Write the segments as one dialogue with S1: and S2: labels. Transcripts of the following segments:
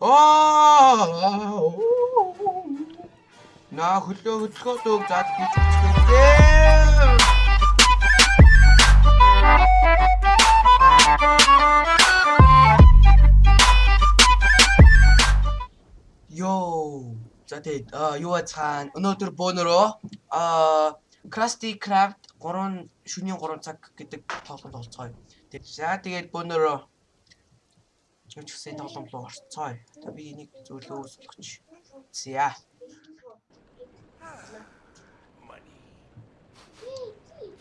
S1: Аа. На хөлөө хөдлөхөө дөг зад гэж үзчихээ. Йоо. За тэгээд юу цаана өнөөдөр бөөнөрөө аа Krusty Craft 3 шөнийн 3 цаг гэдэг тоглоом тоглоцгоё. Тэгээд за тэгээд бөөнөрөө юм ч гэсэн тоглоом руу орцгоё. Одоо би энийг зөвлөө суулгач. За.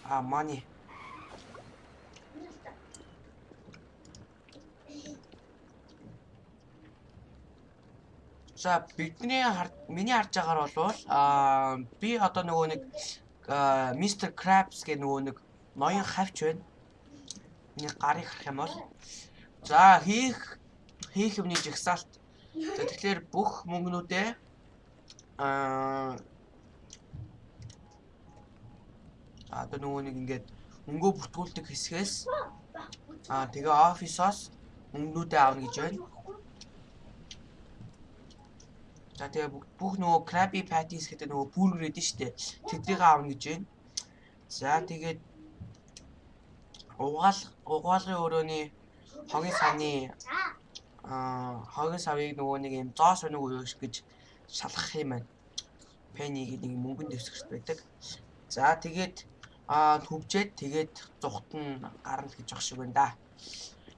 S1: А money. За бидний миний харж байгаагаар бол аа би одоо нөгөө нэг Mr Krabs гэх нөгөө нэг ноён хавч байна. Миний гарыг харах юм бол за хийх хийх юмны жигсаалт. За тэгэхээр бүх мөнгнүүдээ аа одоо нөгөө нэг ингээд өнгөө бүртгүүлдэг хэсгээс аа тэгээ офисоос мөнгнүүдээ авна гэж байна. За тэгээ бүх нөгөө Krabby Patties гэдэг нөгөө бургер эдэн штэ. Тэдрийг аавна гэж байна. За тэгээд угаал угаалгын өрөөний хогийн савны аа хогийн савыг нөгөө нэг юм зоос өнөг уу гэж шалгах юм байна. Пениг нэг мөнгөн дэвсгэрт байдаг. За тэгээд аа төвжээд тэгээд зүхт нь гарна гэж ах шиг байна да.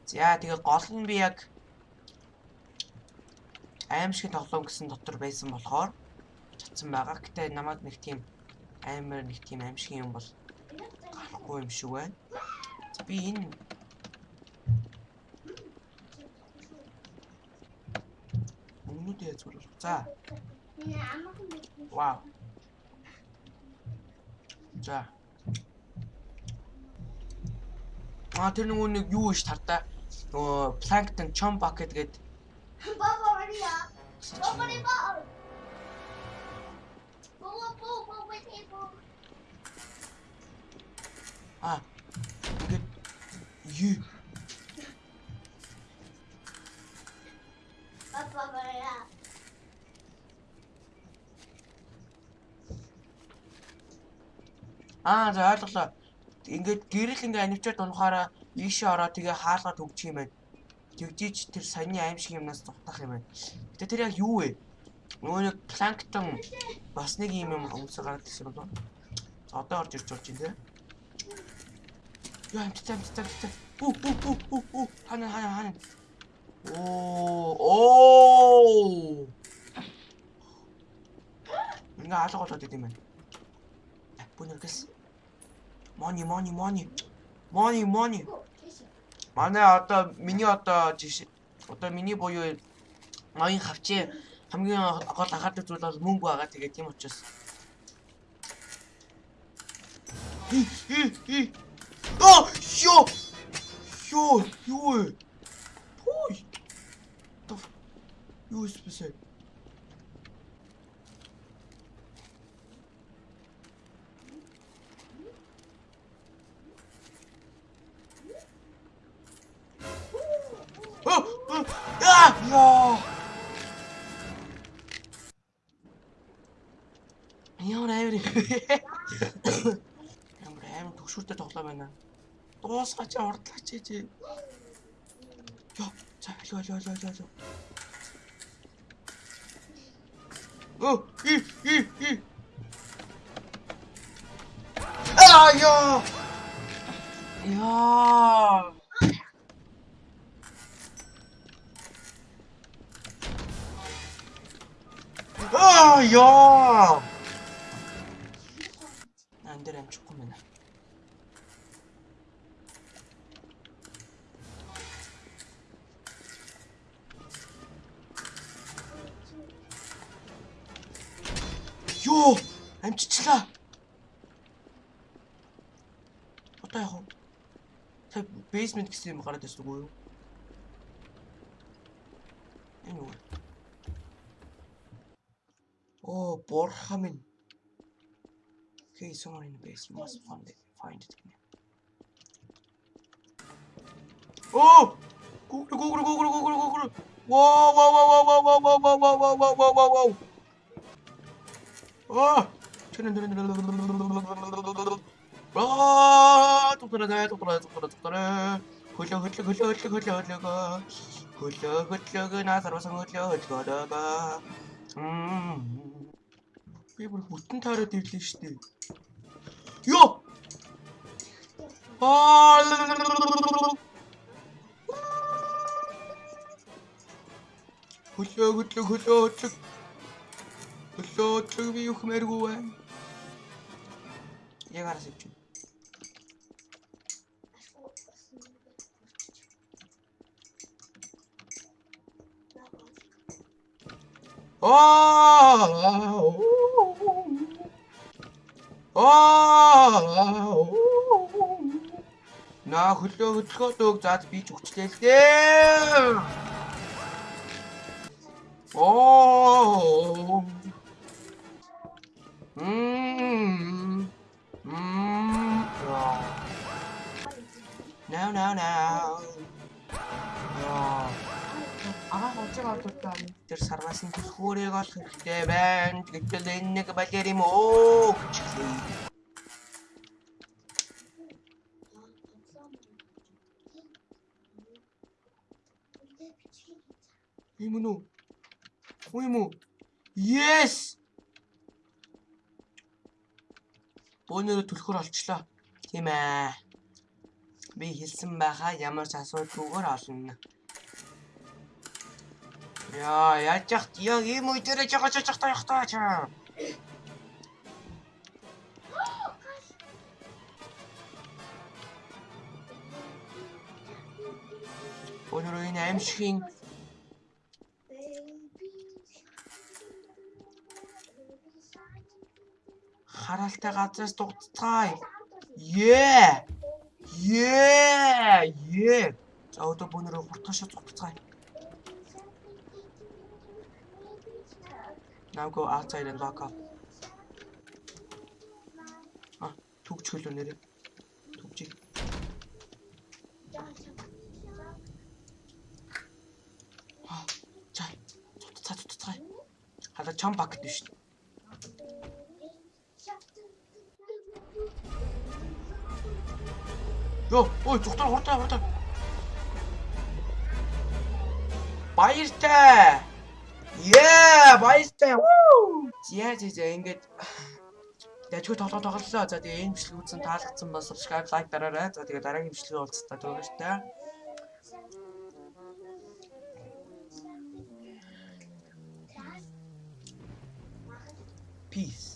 S1: За тэгээд гол нь би яг аимшиг тоглоом гэсэн дотор байсан болохоор чадсан байгаа. Гэтэ намайг нэг тийм аймаар нэг тийм аимшиг юм бол гарахгүй юм шиг байна. Би энэ Өмнөдөө зүгээр. За. Вау. За. Аа тэр нөгөө нэг юу иш тартаа нөгөө планктон чом бакет
S2: hurry up. Baba, hurry up. Baba, Baba, Baba, table.
S1: А. Ингээд юу Аа за ойлголоо. Ингээд гэрэл ингээ анивчаад унахаараа ийшээ ороод тэгээ хаалгаад хөгжих юм байна. Тэгжиж тэр саяны аим шиг юмнаас дутах юм байна. Гэтэ тэр яг юу вэ? Нөгөө нэг планктон бас нэг юм юм өмсөг гараад ирсэн болов. За одоо орж ирж болж байна те. Яа амттай амттай амттай. Үу үу үу үу үу хана хана хана. Оо оо. Ингээ алга болоод идэм байна. Бүнэргэс. Money money money. Money money. Манай одоо миний одоо жишээ одоо миний буюу ноён хавчээ хамгийн гол анхаардаг зүйл бол мөнгө байгаа. Тэгээд тийм учраас Оо ёо ёо ёо Ой. Юу спесэ Ямар амар юм. Ямар амар төгшүүртэй тоглоом байна. Дуусгаач урдлаач чи. Йоо, за алуу алуу алуу алуу. Оо, и и и. Аа ёо. Яа. Аа ёо. Ан дээр амжихгүй мэнэ. Ёо, амжичлаа. Одоо яг Тэг basement гэсэн юм гараад ирсэн үгүй юу? Энэ үү? Оо, бурхан минь. Okay, someone in the basement must find it, find it again. 오! 고구려 고구려 고구려 고구려 고구려 와와와와와와와와와와와와와와와 아! 아! 똑똑하네 똑똑하네 똑똑하네 똑똑하네 흘려 흘려 흘려 흘려 흘려 흘려가 흘려 흘려가 나사로서 흘려 흘려가다가 음 Би бүр бүтэн таараад ирлээ шүү дээ. Йоо. Аа. Хөлөө хөлөө хөлөө хөлөө. Хөлөө хөлөө би юу хэмээргүй байна. Яг араас ивч. Аа. Аа. Наа хөлөө хөдөлгөөдөг. За би ч өгчлээ л дээ. Оо. Мм. Мм.
S3: Now now now. Yeah. Аваа хожиг ордуудаа
S1: тэр сарвасын хөөрийг олох хэрэгтэй байна. Гэтэл энэ нэг балер юм уу? Юм уу? Хуу юм уу? Yes! Бөөнөрө түлхөр олчлоо. Тийм ээ. Би хэлсэн байхаа ямар ч асуудалгүйгээр олно. Яа, яаж яах яг ийм үе дээр жагаж жагаж таах таа чаа. Өнөөдөр энэ аимшигын хараалтай газраас дугцгаая. Ее! Ее! За одоо бөөнөрөө хурдгашаа дугцгаая. Now go outside and walk up. А, түгч хөлөө нэрээ. Түгчи. Аа, за. Цуцаа цуцаа. Хала чам бакт биш. Йоо, ой, зүгтэр хурдаа хурдаа. Баяртай. Yeah, баяртай. Яа зэ ингээд Дэжгүй тоглоо тоглолоо. За тэгээ энэ бичлэг үзэн таалагдсан бас subscribe, like дараарай. За тэгээ дараагийн бичлэгээ уулзтаа төгөөстэй. Peace.